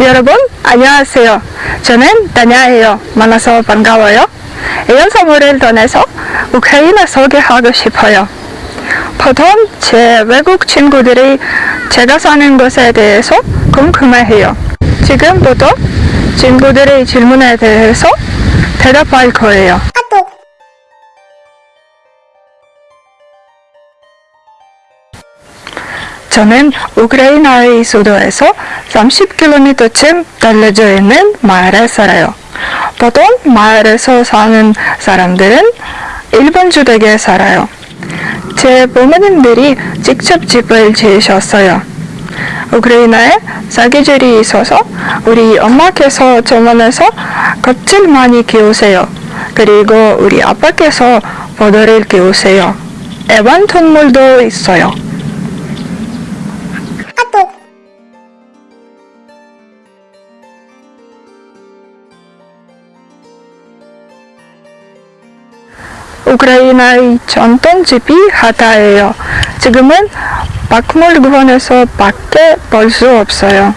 여러분 안녕하세요. 저는 다냐예요. 만나서 반가워요. 이런 선물을 통해서 우크라이나 소개하고 싶어요. 보통 제 외국 친구들이 제가 사는 곳에 대해서 궁금해해요. 지금부터 친구들의 질문에 대해서 대답할 거예요. 저는 우크라이나의 수도에서 30km쯤 떨어져 있는 마을에 살아요. 보통 마을에서 사는 사람들은 일본 주택에 살아요. 제 부모님들이 직접 집을 지으셨어요. 우크라이나에 사계절이 있어서 우리 엄마께서 저만해서 겉을 많이 키우세요. 그리고 우리 아빠께서 보도를 키우세요. 애완동물도 있어요. 우크라이나의 전통 집이 하다예요. 지금은 박물관에서 밖에 볼 수 없어요.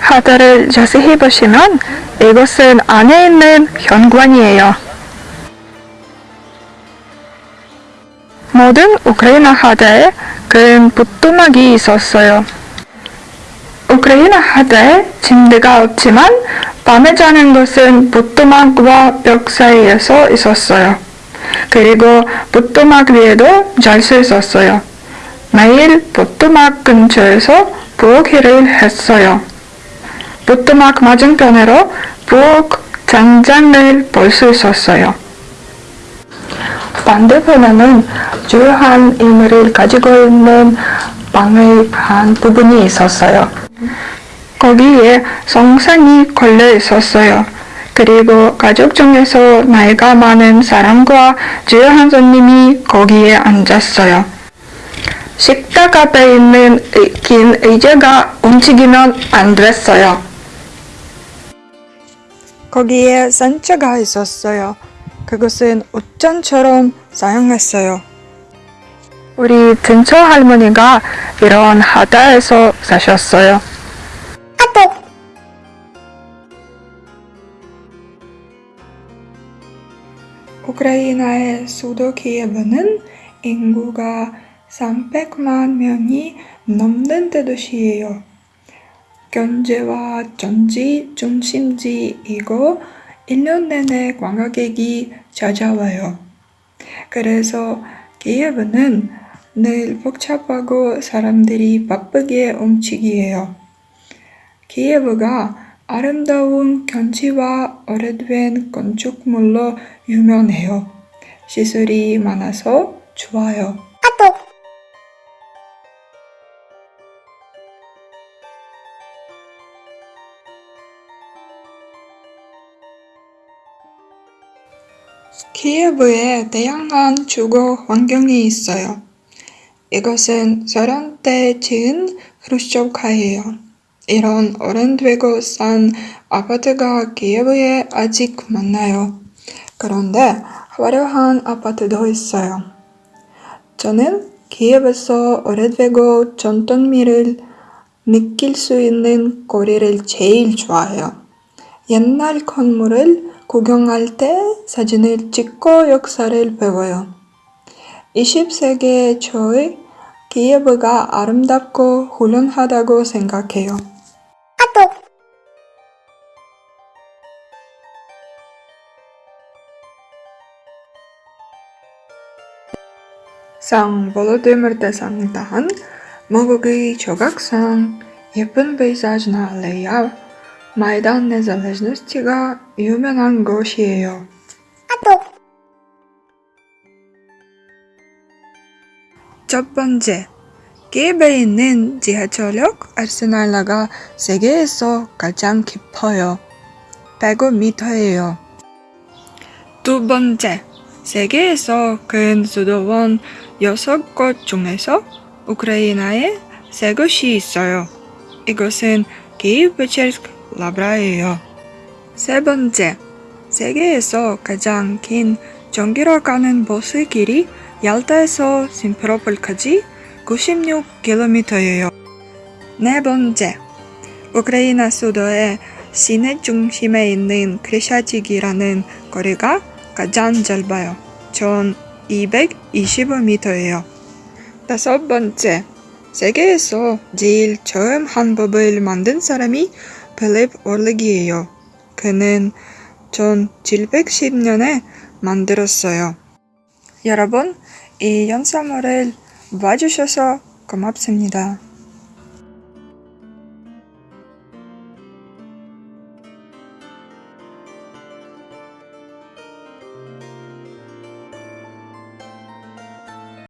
하다를 자세히 보시면 이것은 안에 있는 현관이에요. 모든 우크라이나 하다에 큰 부뚜막이 있었어요. 우크라이나 하다에 침대가 없지만 밤에 자는 곳은 부뚜막과 벽 사이에서 있었어요. 그리고 부뚜막 위에도 잘 수 있었어요. 매일 부뚜막 근처에서 부엌일을 했어요. 부뚜막 맞은편으로 부엌 장장을 볼 수 있었어요. 반대편에는 주요한 인물을 가지고 있는 방의 한 부분이 있었어요. 거기에 성상이 걸려 있었어요. 그리고 가족 중에서 나이가 많은 사람과 주요한 손님이 거기에 앉았어요. 식탁 앞에 있는 의- 긴 의자가 움직이면 안 됐어요. 거기에 산차가 있었어요. 그것은 옷장처럼 사용했어요. 우리 근처 할머니가 이런 하다에서 사셨어요. 우크라이나의 수도 키예브는 인구가 300만 명이 넘는 대도시예요. 경제와 정치 중심지이고 1년 내내 관광객이 찾아와요. 그래서 키예브는 늘 복잡하고 사람들이 바쁘게 움직여요. 키예브가 아름다운 경치와 오래된 건축물로 유명해요. 시설이 많아서 좋아요. 키예브에 다양한 주거 환경이 있어요. 이것은 소련 때 지은 크루쇼프카예요. 이런 오래되고 싼 아파트가 키예브에 아직 많아요. 그런데 화려한 아파트도 있어요. 저는 키예브에서 오래되고 전통미를 느낄 수 있는 거리를 제일 좋아해요. 옛날 건물을 구경할 때 사진을 찍고 역사를 배워요. 20세기의 저의 키예브가 아름답고 훌륭하다고 생각해요. 상 볼로디미르 대상을 탄 모국의 조각상 예쁜 페이사지나 알레야 마이단 네잘레즈노스티가 유명한 곳이에요. 첫 번째, 키예브에 있는 지하철역 아르세날라가 세계에서 가장 깊어요. 105m예요. 두 번째, 세계에서 큰 수도원 6곳 중에서 우크라이나에 세 곳이 있어요. 이곳은 키이브 페체르스크 라브라예요. 세 번째, 세계에서 가장 긴 전기로 가는 버스 길이 얄타에서 심페로폴까지 96km예요. 네 번째, 우크라이나 수도의 시내 중심에 있는 크레샤직이라는 거리가 가장 짧아요. 전 225m예요. 다섯 번째, 세계에서 제일 처음 한법을 만든 사람이 필립 올릭이에요. 그는 1710년에 만들었어요. 여러분, 이 영상을 봐주셔서 고맙습니다.